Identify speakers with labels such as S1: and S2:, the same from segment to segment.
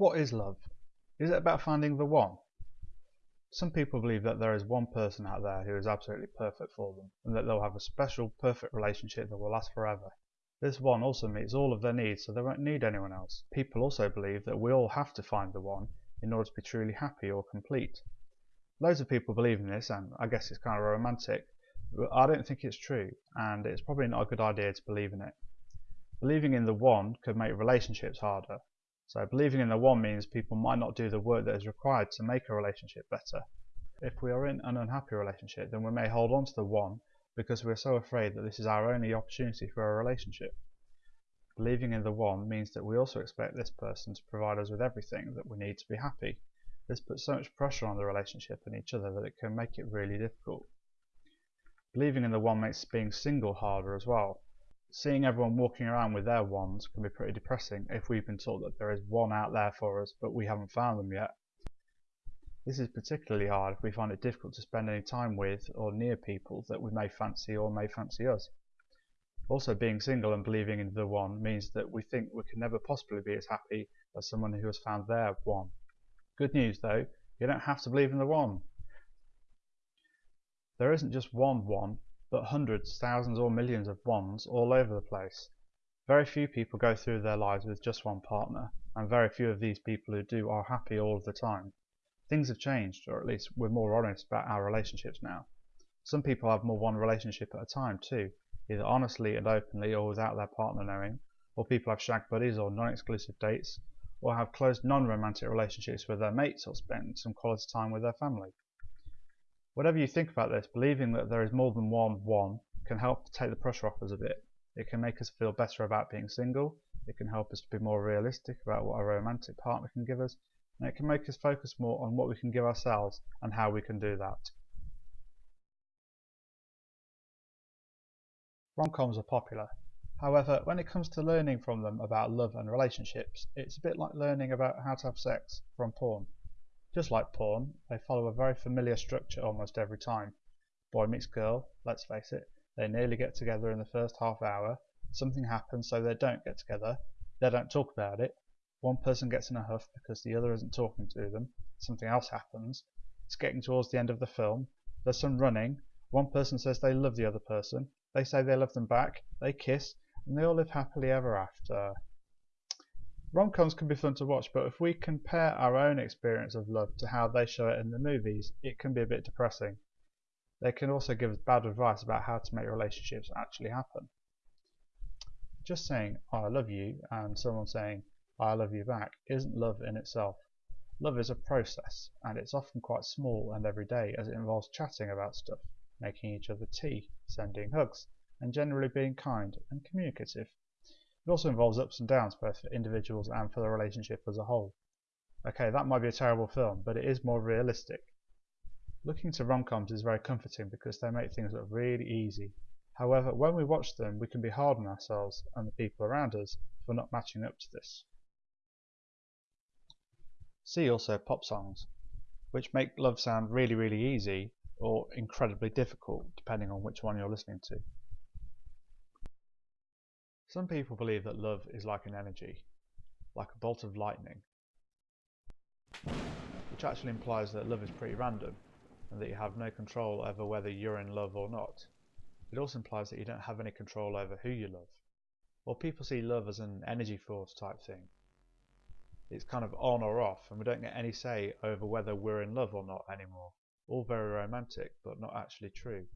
S1: What is love? Is it about finding the one? Some people believe that there is one person out there who is absolutely perfect for them, and that they'll have a special, perfect relationship that will last forever. This one also meets all of their needs, so they won't need anyone else. People also believe that we all have to find the one in order to be truly happy or complete. Loads of people believe in this, and I guess it's kind of romantic, but I don't think it's true, and it's probably not a good idea to believe in it. Believing in the one could make relationships harder, so believing in the one means people might not do the work that is required to make a relationship better. If we are in an unhappy relationship, then we may hold on to the one because we are so afraid that this is our only opportunity for a relationship. Believing in the one means that we also expect this person to provide us with everything that we need to be happy. This puts so much pressure on the relationship and each other that it can make it really difficult. Believing in the one makes being single harder as well seeing everyone walking around with their wands can be pretty depressing if we've been told that there is one out there for us but we haven't found them yet. This is particularly hard if we find it difficult to spend any time with or near people that we may fancy or may fancy us. Also being single and believing in the one means that we think we can never possibly be as happy as someone who has found their one. Good news though, you don't have to believe in the one. There isn't just one one, but hundreds, thousands or millions of ones all over the place. Very few people go through their lives with just one partner, and very few of these people who do are happy all of the time. Things have changed, or at least we're more honest about our relationships now. Some people have more one relationship at a time too, either honestly and openly or without their partner knowing, or people have shag buddies or non-exclusive dates, or have close non-romantic relationships with their mates or spend some quality time with their family. Whatever you think about this, believing that there is more than one one can help take the pressure off us a bit. It can make us feel better about being single, it can help us to be more realistic about what a romantic partner can give us, and it can make us focus more on what we can give ourselves and how we can do that. Rom-coms are popular. However, when it comes to learning from them about love and relationships, it's a bit like learning about how to have sex from porn. Just like porn, they follow a very familiar structure almost every time. Boy meets girl, let's face it, they nearly get together in the first half hour, something happens so they don't get together, they don't talk about it, one person gets in a huff because the other isn't talking to them, something else happens, it's getting towards the end of the film, there's some running, one person says they love the other person, they say they love them back, they kiss, and they all live happily ever after. Rom-coms can be fun to watch, but if we compare our own experience of love to how they show it in the movies, it can be a bit depressing. They can also give us bad advice about how to make relationships actually happen. Just saying, I love you, and someone saying, I love you back, isn't love in itself. Love is a process, and it's often quite small and everyday as it involves chatting about stuff, making each other tea, sending hugs, and generally being kind and communicative. It also involves ups and downs both for individuals and for the relationship as a whole. Okay, that might be a terrible film, but it is more realistic. Looking to rom-coms is very comforting because they make things look really easy. However, when we watch them, we can be hard on ourselves and the people around us for not matching up to this. See also pop songs, which make love sound really really easy or incredibly difficult depending on which one you're listening to. Some people believe that love is like an energy, like a bolt of lightning, which actually implies that love is pretty random and that you have no control over whether you're in love or not. It also implies that you don't have any control over who you love. Or people see love as an energy force type thing. It's kind of on or off and we don't get any say over whether we're in love or not anymore. All very romantic but not actually true.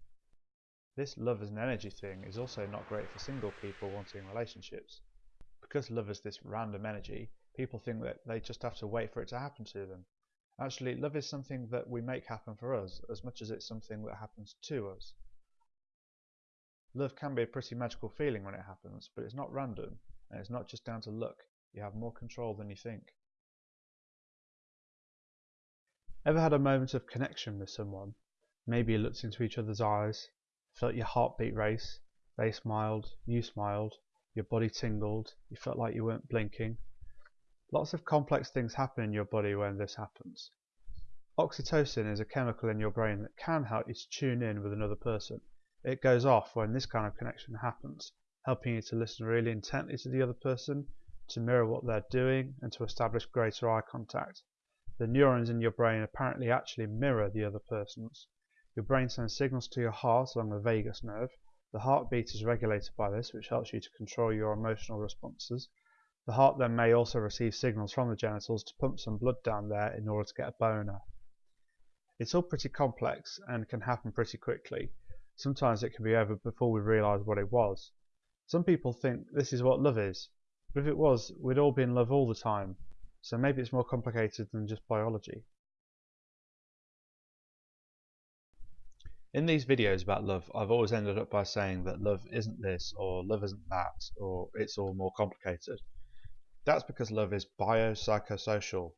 S1: This love as an energy thing is also not great for single people wanting relationships. Because love is this random energy, people think that they just have to wait for it to happen to them. Actually, love is something that we make happen for us as much as it's something that happens to us. Love can be a pretty magical feeling when it happens, but it's not random, and it's not just down to luck. You have more control than you think. Ever had a moment of connection with someone? Maybe you looked into each other's eyes, felt your heartbeat race, they smiled, you smiled, your body tingled, you felt like you weren't blinking. Lots of complex things happen in your body when this happens. Oxytocin is a chemical in your brain that can help you to tune in with another person. It goes off when this kind of connection happens, helping you to listen really intently to the other person, to mirror what they're doing, and to establish greater eye contact. The neurons in your brain apparently actually mirror the other person's. Your brain sends signals to your heart along the vagus nerve. The heartbeat is regulated by this, which helps you to control your emotional responses. The heart then may also receive signals from the genitals to pump some blood down there in order to get a boner. It's all pretty complex and can happen pretty quickly. Sometimes it can be over before we realise what it was. Some people think this is what love is, but if it was, we'd all be in love all the time, so maybe it's more complicated than just biology. In these videos about love, I've always ended up by saying that love isn't this, or love isn't that, or it's all more complicated. That's because love is biopsychosocial.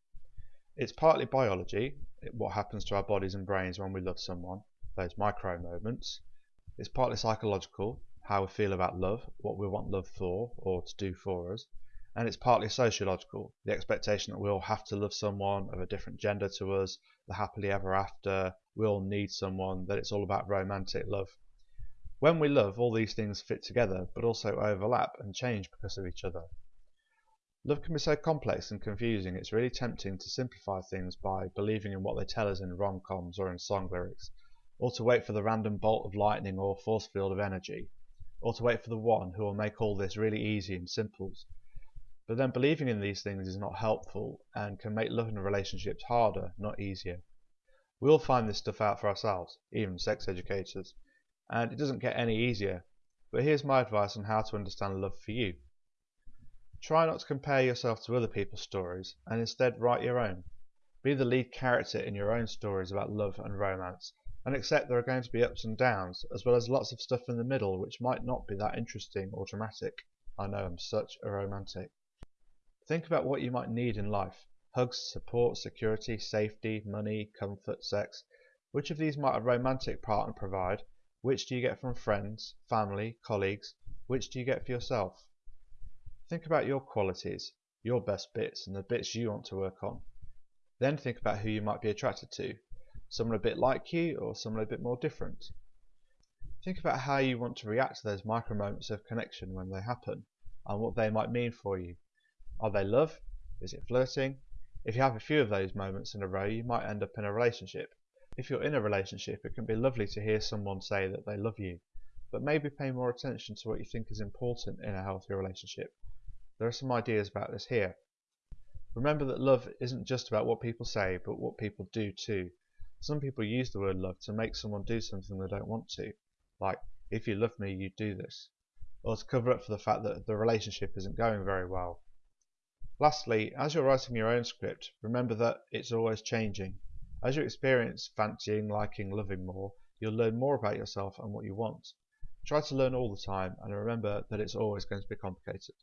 S1: It's partly biology, what happens to our bodies and brains when we love someone, those micro moments. It's partly psychological, how we feel about love, what we want love for or to do for us. And it's partly sociological, the expectation that we all have to love someone of a different gender to us, the happily ever after, we all need someone, that it's all about romantic love. When we love, all these things fit together, but also overlap and change because of each other. Love can be so complex and confusing, it's really tempting to simplify things by believing in what they tell us in rom-coms or in song lyrics, or to wait for the random bolt of lightning or force field of energy, or to wait for the one who will make all this really easy and simple. But then believing in these things is not helpful and can make love and relationships harder, not easier. We all find this stuff out for ourselves, even sex educators, and it doesn't get any easier. But here's my advice on how to understand love for you. Try not to compare yourself to other people's stories, and instead write your own. Be the lead character in your own stories about love and romance, and accept there are going to be ups and downs, as well as lots of stuff in the middle which might not be that interesting or dramatic. I know I'm such a romantic. Think about what you might need in life. Hugs, support, security, safety, money, comfort, sex. Which of these might a romantic partner provide? Which do you get from friends, family, colleagues? Which do you get for yourself? Think about your qualities, your best bits, and the bits you want to work on. Then think about who you might be attracted to. Someone a bit like you, or someone a bit more different. Think about how you want to react to those micro moments of connection when they happen, and what they might mean for you. Are they love? Is it flirting? If you have a few of those moments in a row, you might end up in a relationship. If you're in a relationship, it can be lovely to hear someone say that they love you, but maybe pay more attention to what you think is important in a healthy relationship there are some ideas about this here. Remember that love isn't just about what people say, but what people do too. Some people use the word love to make someone do something they don't want to, like, if you love me, you do this, or to cover up for the fact that the relationship isn't going very well. Lastly, as you're writing your own script, remember that it's always changing. As you experience fancying, liking, loving more, you'll learn more about yourself and what you want. Try to learn all the time and remember that it's always going to be complicated.